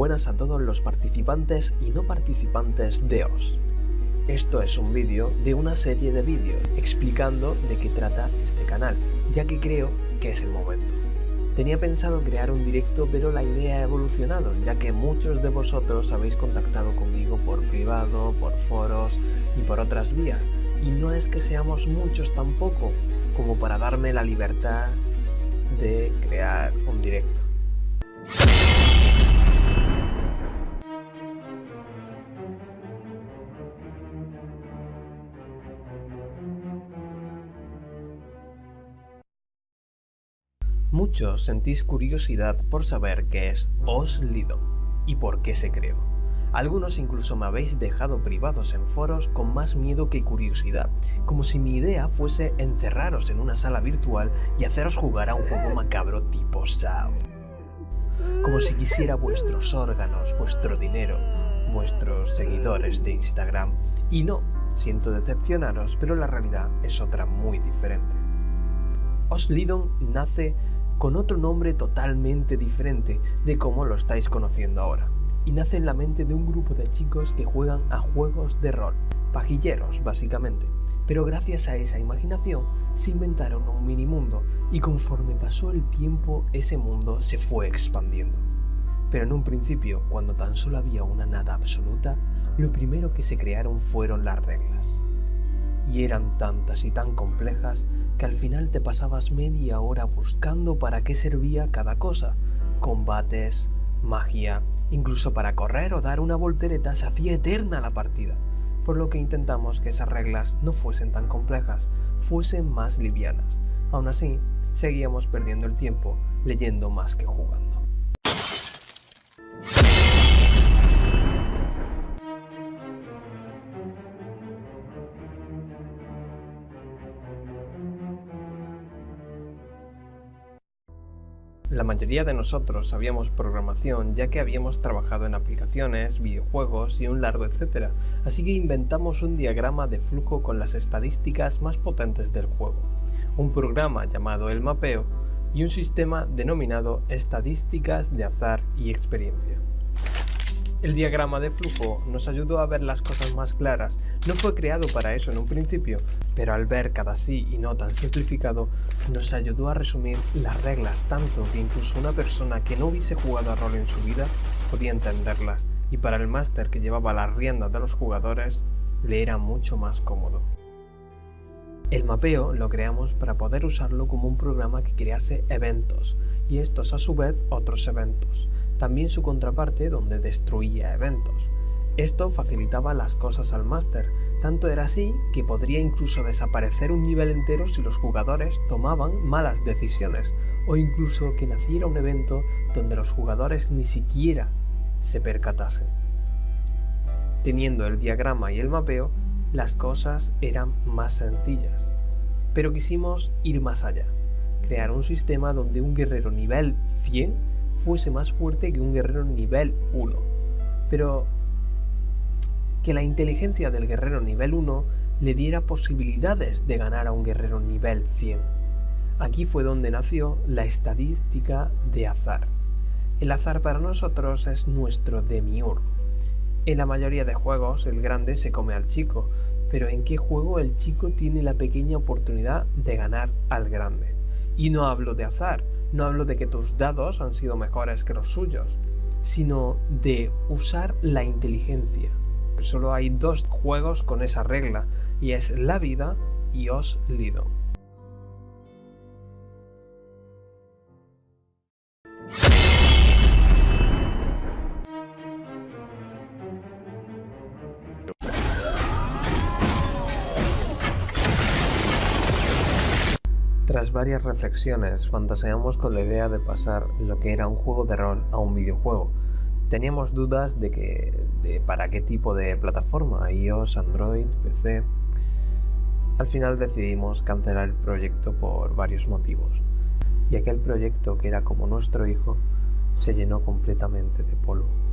buenas a todos los participantes y no participantes de OS. Esto es un vídeo de una serie de vídeos explicando de qué trata este canal, ya que creo que es el momento. Tenía pensado crear un directo pero la idea ha evolucionado, ya que muchos de vosotros habéis contactado conmigo por privado, por foros y por otras vías, y no es que seamos muchos tampoco, como para darme la libertad de crear un directo. Muchos sentís curiosidad por saber qué es Oslido y por qué se creó. Algunos incluso me habéis dejado privados en foros con más miedo que curiosidad, como si mi idea fuese encerraros en una sala virtual y haceros jugar a un juego macabro tipo SAO. Como si quisiera vuestros órganos, vuestro dinero, vuestros seguidores de Instagram. Y no, siento decepcionaros, pero la realidad es otra muy diferente. Oslidon nace con otro nombre totalmente diferente de cómo lo estáis conociendo ahora, y nace en la mente de un grupo de chicos que juegan a juegos de rol, pajilleros básicamente, pero gracias a esa imaginación se inventaron un mini mundo y conforme pasó el tiempo ese mundo se fue expandiendo. Pero en un principio, cuando tan solo había una nada absoluta, lo primero que se crearon fueron las reglas. Y eran tantas y tan complejas que al final te pasabas media hora buscando para qué servía cada cosa. Combates, magia, incluso para correr o dar una voltereta se hacía eterna la partida. Por lo que intentamos que esas reglas no fuesen tan complejas, fuesen más livianas. Aún así, seguíamos perdiendo el tiempo leyendo más que jugando. La mayoría de nosotros sabíamos programación ya que habíamos trabajado en aplicaciones, videojuegos y un largo etcétera, así que inventamos un diagrama de flujo con las estadísticas más potentes del juego, un programa llamado el mapeo y un sistema denominado estadísticas de azar y experiencia. El diagrama de flujo nos ayudó a ver las cosas más claras. No fue creado para eso en un principio, pero al ver cada sí y no tan simplificado, nos ayudó a resumir las reglas tanto que incluso una persona que no hubiese jugado a rol en su vida podía entenderlas, y para el máster que llevaba las riendas de los jugadores, le era mucho más cómodo. El mapeo lo creamos para poder usarlo como un programa que crease eventos, y estos a su vez otros eventos también su contraparte donde destruía eventos. Esto facilitaba las cosas al máster, tanto era así que podría incluso desaparecer un nivel entero si los jugadores tomaban malas decisiones, o incluso que naciera un evento donde los jugadores ni siquiera se percatasen. Teniendo el diagrama y el mapeo, las cosas eran más sencillas. Pero quisimos ir más allá, crear un sistema donde un guerrero nivel 100 fuese más fuerte que un guerrero nivel 1. Pero que la inteligencia del guerrero nivel 1 le diera posibilidades de ganar a un guerrero nivel 100. Aquí fue donde nació la estadística de azar. El azar para nosotros es nuestro demiurgo. En la mayoría de juegos el grande se come al chico, pero ¿en qué juego el chico tiene la pequeña oportunidad de ganar al grande? Y no hablo de azar, no hablo de que tus dados han sido mejores que los suyos, sino de usar la inteligencia. Solo hay dos juegos con esa regla, y es la vida y os lido. Tras varias reflexiones, fantaseamos con la idea de pasar lo que era un juego de rol a un videojuego. Teníamos dudas de, que, de para qué tipo de plataforma, iOS, Android, PC. Al final decidimos cancelar el proyecto por varios motivos, y aquel proyecto que era como nuestro hijo se llenó completamente de polvo.